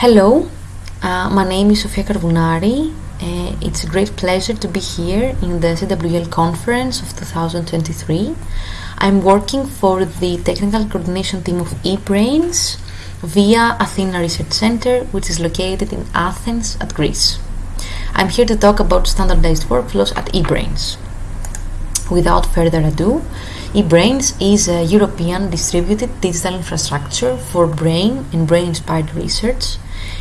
Hello, uh, my name is Sofia Karvounari. Uh, it's a great pleasure to be here in the CWL conference of 2023. I'm working for the technical coordination team of eBrains via Athena Research Center, which is located in Athens at Greece. I'm here to talk about standardized workflows at eBrains. Without further ado, eBrains is a European distributed digital infrastructure for brain and brain inspired research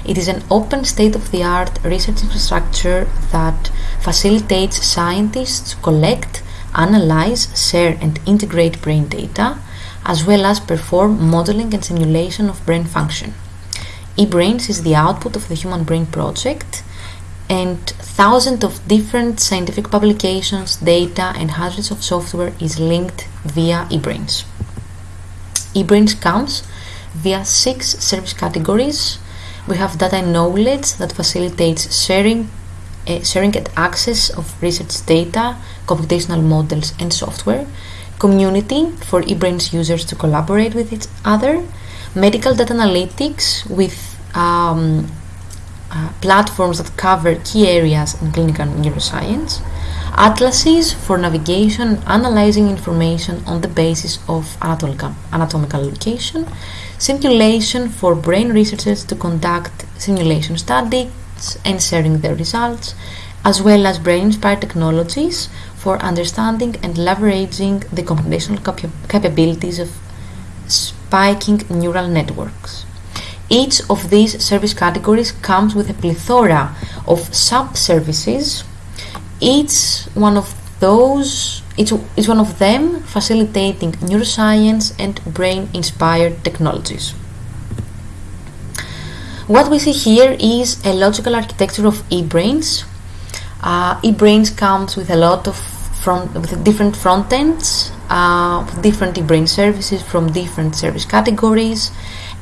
it is an open state-of-the-art research infrastructure that facilitates scientists to collect, analyze, share and integrate brain data, as well as perform modeling and simulation of brain function. eBrains is the output of the Human Brain Project and thousands of different scientific publications, data and hundreds of software is linked via eBrains. eBrains comes via six service categories we have data knowledge that facilitates sharing, uh, sharing and access of research data, computational models and software, community for eBrains users to collaborate with each other, medical data analytics with um, uh, platforms that cover key areas in clinical neuroscience, atlases for navigation analyzing information on the basis of anatomical, location, simulation for brain researchers to conduct simulation studies and sharing their results, as well as brain-inspired technologies for understanding and leveraging the computational cap capabilities of spiking neural networks. Each of these service categories comes with a plethora of sub-services. Each one of those it's, it's one of them facilitating neuroscience and brain-inspired technologies. What we see here is a logical architecture of eBrains. Uh, eBrains comes with a lot of front, with different front ends, uh, different eBrain services from different service categories,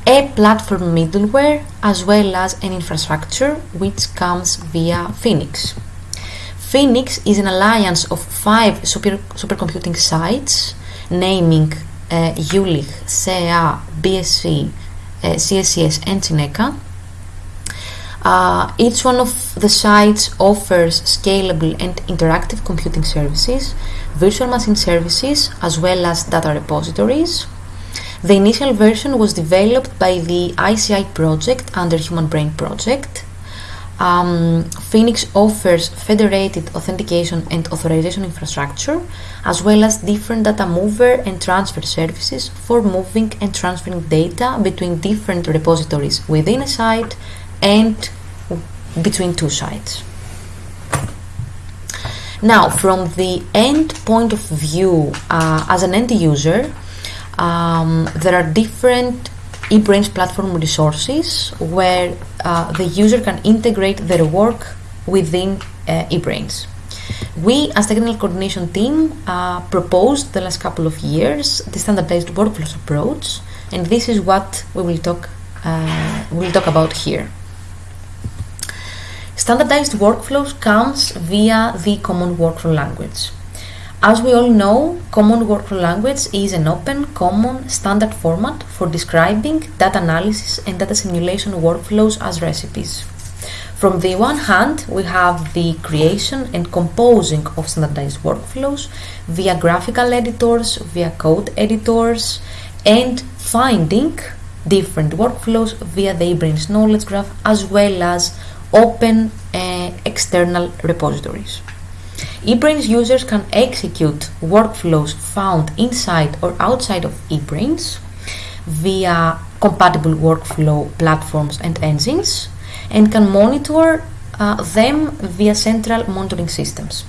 a platform middleware, as well as an infrastructure which comes via Fenix. Fenix is an alliance of five super, supercomputing sites, naming uh, Jülich, BSC, uh, CSCS, and CINECA. Uh, each one of the sites offers scalable and interactive computing services, virtual machine services, as well as data repositories. The initial version was developed by the ICEI project under Human Brain Project um, Fenix offers federated authentication and authorization infrastructure, as well as different data mover and transfer services for moving and transferring data between different repositories within a site and between two sites. Now, from the end point of view, uh, as an end user, um, there are different eBrains platform resources where uh, the user can integrate their work within uh, eBrains. We, as technical coordination team, uh, proposed the last couple of years the standardized workflows approach, and this is what we will talk uh, we will talk about here. Standardized workflows comes via the common workflow language. As we all know, Common Workflow Language is an open, common, standard format for describing data analysis and data simulation workflows as recipes. From the one hand, we have the creation and composing of standardized workflows via graphical editors, via code editors, and finding different workflows via the eBrains knowledge graph as well as open uh, external repositories eBrains users can execute workflows found inside or outside of eBrains via compatible workflow platforms and engines and can monitor uh, them via central monitoring systems.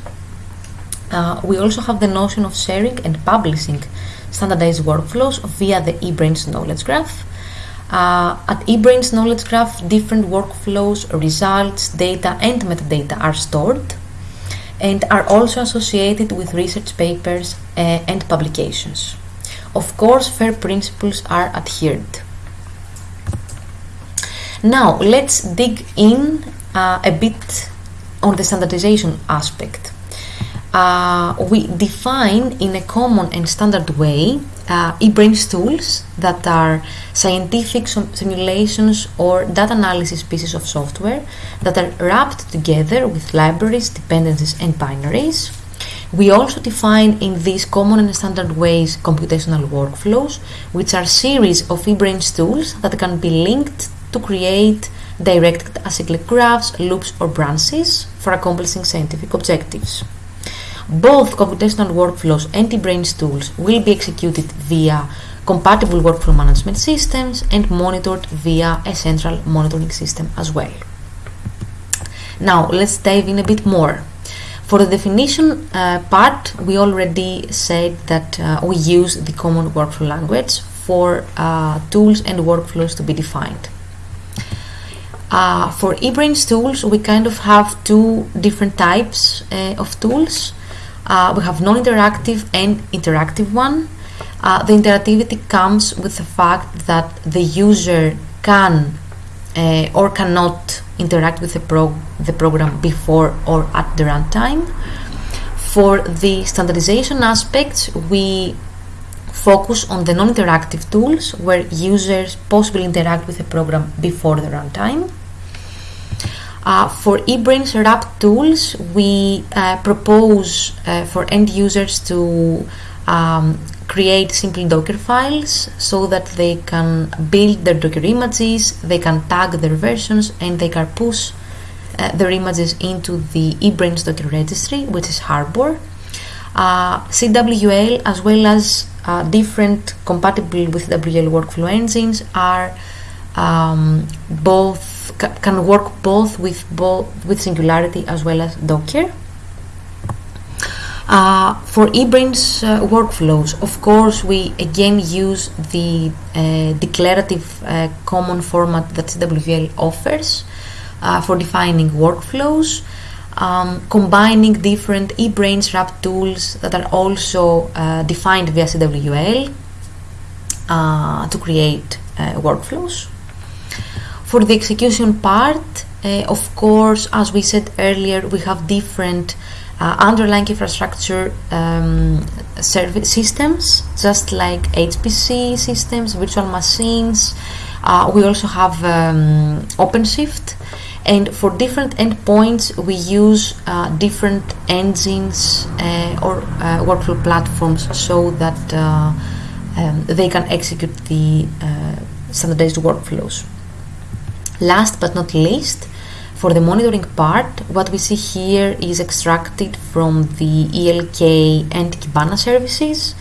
Uh, we also have the notion of sharing and publishing standardized workflows via the eBrains knowledge graph. Uh, at eBrains knowledge graph, different workflows, results, data, and metadata are stored and are also associated with research papers uh, and publications. Of course, FAIR principles are adhered. Now, let's dig in uh, a bit on the standardization aspect. Uh, we define in a common and standard way uh, eBrains tools that are scientific simulations or data analysis pieces of software that are wrapped together with libraries, dependencies, and binaries. We also define in these common and standard ways computational workflows, which are series of eBrains tools that can be linked to create directed acyclic graphs, loops, or branches for accomplishing scientific objectives. Both computational workflows and eBrains tools will be executed via compatible workflow management systems and monitored via a central monitoring system as well. Now let's dive in a bit more. For the definition uh, part, we already said that uh, we use the common workflow language for uh, tools and workflows to be defined. Uh, for eBrains tools, we kind of have two different types uh, of tools. Uh, we have non-interactive and interactive one. the interactivity comes with the fact that the user can or cannot interact with the, pro the program before or at the runtime. For the standardization aspects, we focus on the non-interactive tools where users possibly interact with the program before the runtime. Uh, for eBrains wrap tools, we uh, propose uh, for end users to um, create simple Docker files so that they can build their Docker images, they can tag their versions, and they can push uh, their images into the eBrains Docker registry, which is Harbor. Uh, CWL, as well as uh, different compatible CWL workflow engines, are um, both can work both with both with Singularity as well as Docker. Uh, for eBrains uh, workflows, of course, we again use the uh, declarative uh, common format that CWL offers uh, for defining workflows, um, combining different eBrains wrap tools that are also uh, defined via CWL to create workflows. For the execution part, of course, as we said earlier, we have different uh, underlying infrastructure um, service systems, just like HPC systems, virtual machines. Uh, we also have um, OpenShift, and for different endpoints, we use uh, different engines uh, or uh, workflow platforms so that uh, um, they can execute the standardized workflows. Last but not least, for the monitoring part, what we see here is extracted from the ELK and Kibana services.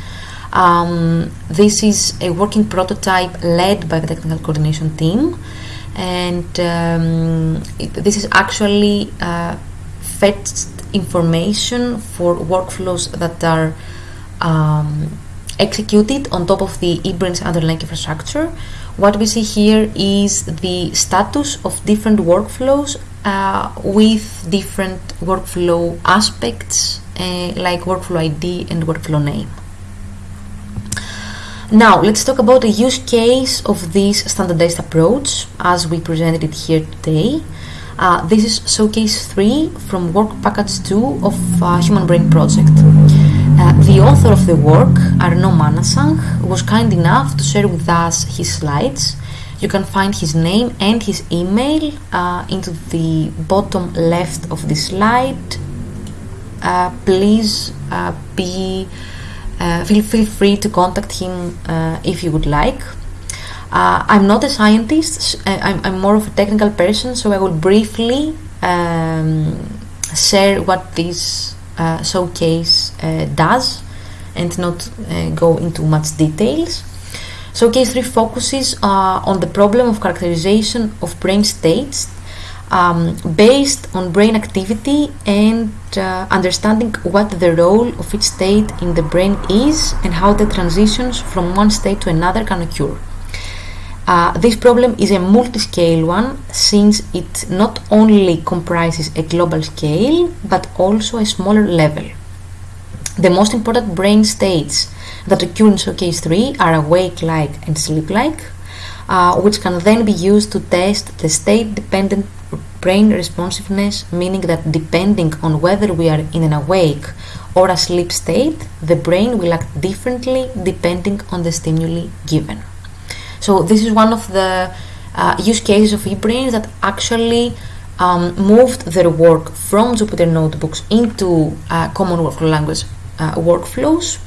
Um, this is a working prototype led by the technical coordination team, and um, it, this is actually uh, fetched information for workflows that are um, executed on top of the eBrains underlying infrastructure. What we see here is the status of different workflows uh, with different workflow aspects uh, like workflow ID and workflow name. Now let's talk about the use case of this standardized approach as we presented it here today. Uh, this is showcase 3 from work package 2 of uh, Human Brain Project. The author of the work, Arnau Manasanch, was kind enough to share with us his slides. You can find his name and his email uh, into the bottom left of the slide. Uh, please uh, be uh, feel, feel free to contact him uh, if you would like. I'm not a scientist I'm, I'm, more of a technical person so I will briefly um, share what this showcase does and not go into much details showcase 3 focuses uh, on the problem of characterization of brain states um, based on brain activity and uh, understanding what the role of each state in the brain is and how the transitions from one state to another can occur. Uh, this problem is a multi-scale one since it not only comprises a global scale but also a smaller level. The most important brain states that occur in showcase 3 are awake-like and sleep-like, uh, which can then be used to test the state-dependent brain responsiveness, meaning that depending on whether we are in an awake or a sleep state, the brain will act differently depending on the stimuli given. So, this is one of the uh, use cases of eBrains that actually um, moved their work from Jupyter Notebooks into uh, Common Workflow Language uh, workflows.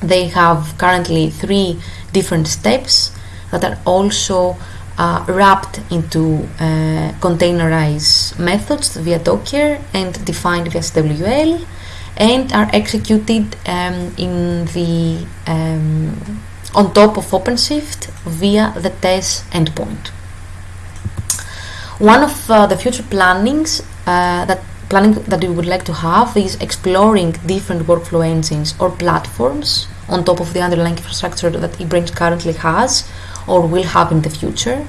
They have currently three different steps that are also uh, wrapped into uh, containerized methods via Docker and defined via CWL and are executed um, in the um, on top of OpenShift via the TES endpoint. One of uh, the future plannings uh, that planning that we would like to have is exploring different workflow engines or platforms on top of the underlying infrastructure that eBrains currently has or will have in the future.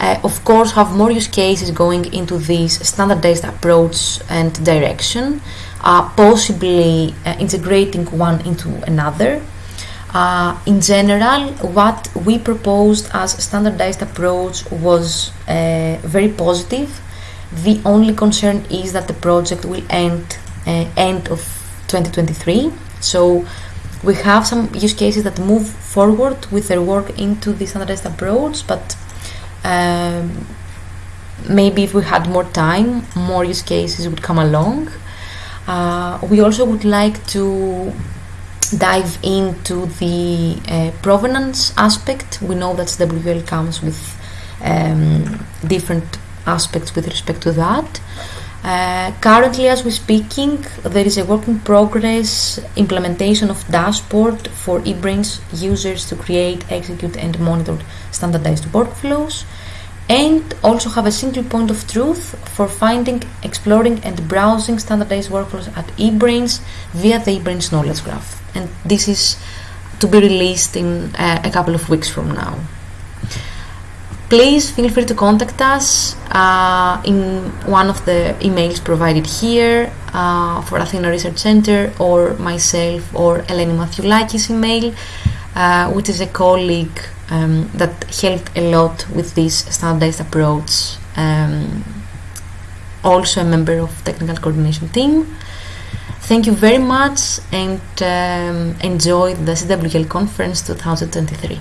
Uh, of course, have more use cases going into this standardized approach and direction, uh, possibly uh, integrating one into another. Uh, in general, what we proposed as standardized approach was uh, very positive. The only concern is that the project will end uh, end of 2023. So we have some use cases that move forward with their work into the standardized approach, but um, maybe if we had more time, more use cases would come along. Uh, we also would like to dive into the uh, provenance aspect. We know that CWL comes with um, different aspects with respect to that. Uh, currently, as we're speaking, there is a work in progress implementation of dashboard for eBrains users to create, execute, and monitor standardized workflows, and also have a single point of truth for finding, exploring, and browsing standardized workflows at eBrains via the eBrains knowledge graph. And this is to be released in uh, a couple of weeks from now please feel free to contact us uh, in one of the emails provided here uh, for Athena Research Center or myself or Eleni Mathioulaki's email, uh, which is a colleague um, that helped a lot with this standardized approach. Um, also a member of technical coordination team. Thank you very much and um, enjoy the CWL conference 2023.